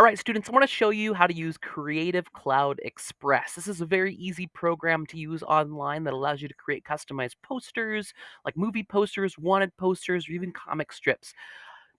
All right, students, I want to show you how to use Creative Cloud Express. This is a very easy program to use online that allows you to create customized posters, like movie posters, wanted posters, or even comic strips.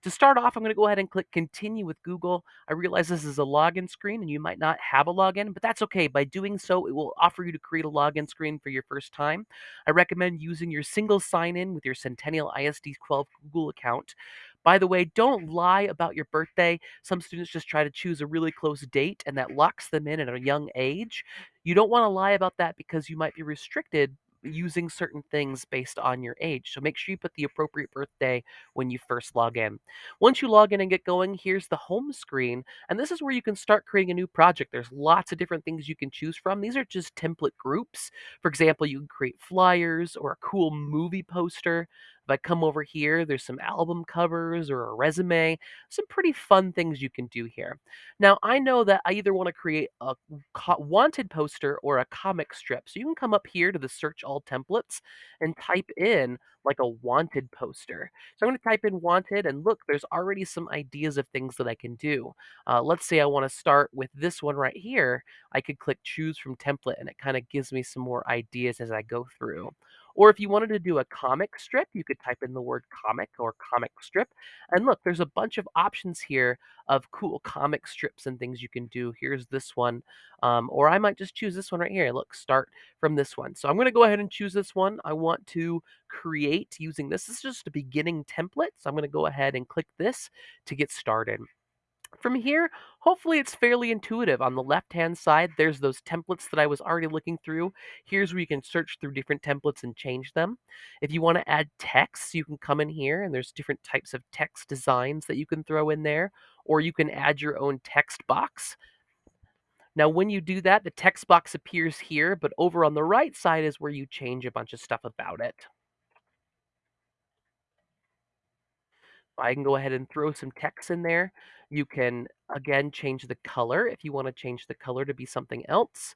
To start off, I'm going to go ahead and click Continue with Google. I realize this is a login screen and you might not have a login, but that's okay. By doing so, it will offer you to create a login screen for your first time. I recommend using your single sign in with your Centennial ISD 12 Google account. By the way, don't lie about your birthday. Some students just try to choose a really close date and that locks them in at a young age. You don't want to lie about that because you might be restricted using certain things based on your age. So make sure you put the appropriate birthday when you first log in. Once you log in and get going, here's the home screen. And this is where you can start creating a new project. There's lots of different things you can choose from. These are just template groups. For example, you can create flyers or a cool movie poster. I come over here, there's some album covers or a resume, some pretty fun things you can do here. Now, I know that I either want to create a wanted poster or a comic strip. So you can come up here to the search all templates and type in like a wanted poster. So I'm going to type in wanted and look, there's already some ideas of things that I can do. Uh, let's say I want to start with this one right here. I could click choose from template and it kind of gives me some more ideas as I go through. Or if you wanted to do a comic strip, you could type in the word comic or comic strip. And look, there's a bunch of options here of cool comic strips and things you can do. Here's this one. Um, or I might just choose this one right here. Look, start from this one. So I'm going to go ahead and choose this one. I want to create using this. This is just a beginning template. So I'm going to go ahead and click this to get started. From here, hopefully it's fairly intuitive. On the left-hand side, there's those templates that I was already looking through. Here's where you can search through different templates and change them. If you want to add text, you can come in here and there's different types of text designs that you can throw in there, or you can add your own text box. Now, when you do that, the text box appears here, but over on the right side is where you change a bunch of stuff about it. I can go ahead and throw some text in there. You can, again, change the color if you want to change the color to be something else.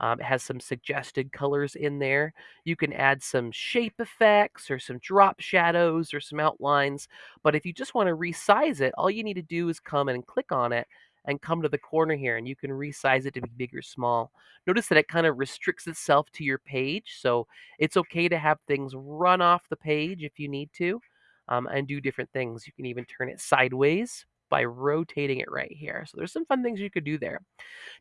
Um, it has some suggested colors in there. You can add some shape effects or some drop shadows or some outlines. But if you just want to resize it, all you need to do is come and click on it and come to the corner here and you can resize it to be big or small. Notice that it kind of restricts itself to your page. So it's okay to have things run off the page if you need to um, and do different things. You can even turn it sideways by rotating it right here. So there's some fun things you could do there.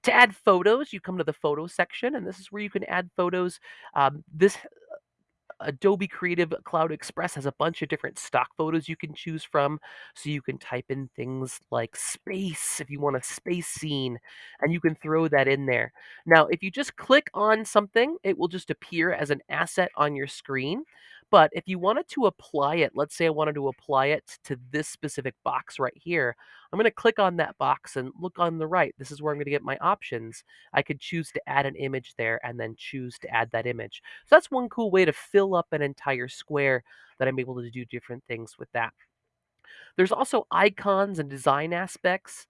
To add photos, you come to the photo section, and this is where you can add photos. Um, this Adobe Creative Cloud Express has a bunch of different stock photos you can choose from. So you can type in things like space if you want a space scene, and you can throw that in there. Now, if you just click on something, it will just appear as an asset on your screen. But if you wanted to apply it, let's say I wanted to apply it to this specific box right here, I'm going to click on that box and look on the right. This is where I'm going to get my options. I could choose to add an image there and then choose to add that image. So that's one cool way to fill up an entire square that I'm able to do different things with that. There's also icons and design aspects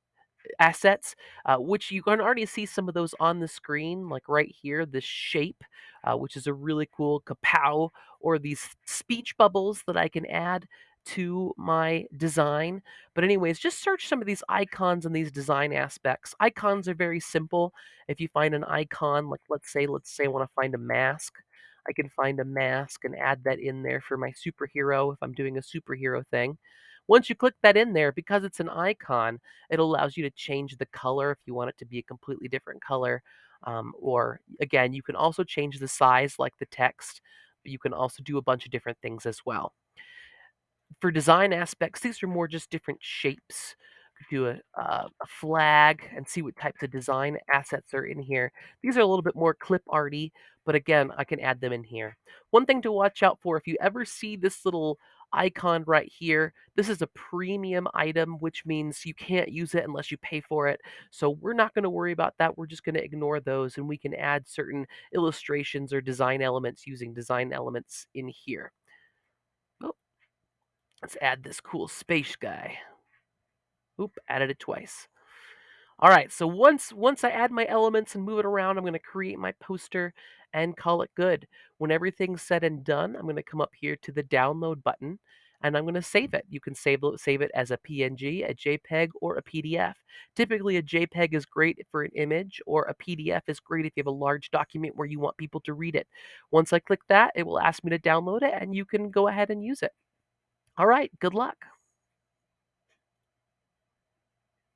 assets, uh, which you can already see some of those on the screen, like right here, this shape, uh, which is a really cool kapow, or these speech bubbles that I can add to my design. But anyways, just search some of these icons and these design aspects. Icons are very simple. If you find an icon, like let's say, let's say I want to find a mask. I can find a mask and add that in there for my superhero if I'm doing a superhero thing. Once you click that in there, because it's an icon, it allows you to change the color if you want it to be a completely different color. Um, or again, you can also change the size like the text. But you can also do a bunch of different things as well. For design aspects, these are more just different shapes. Do a, uh, a flag and see what types of design assets are in here. These are a little bit more clip arty, but again, I can add them in here. One thing to watch out for, if you ever see this little icon right here. This is a premium item, which means you can't use it unless you pay for it. So we're not going to worry about that. We're just going to ignore those and we can add certain illustrations or design elements using design elements in here. Oh, let's add this cool space guy. Oop, added it twice. All right, so once once I add my elements and move it around, I'm going to create my poster and call it good. When everything's said and done, I'm going to come up here to the download button. and I'm gonna save it. You can save save it as a PNG, a JPEG, or a PDF. Typically, a JPEG is great for an image, or a PDF is great if you have a large document where you want people to read it. Once I click that, it will ask me to download it, and you can go ahead and use it. All right, good luck.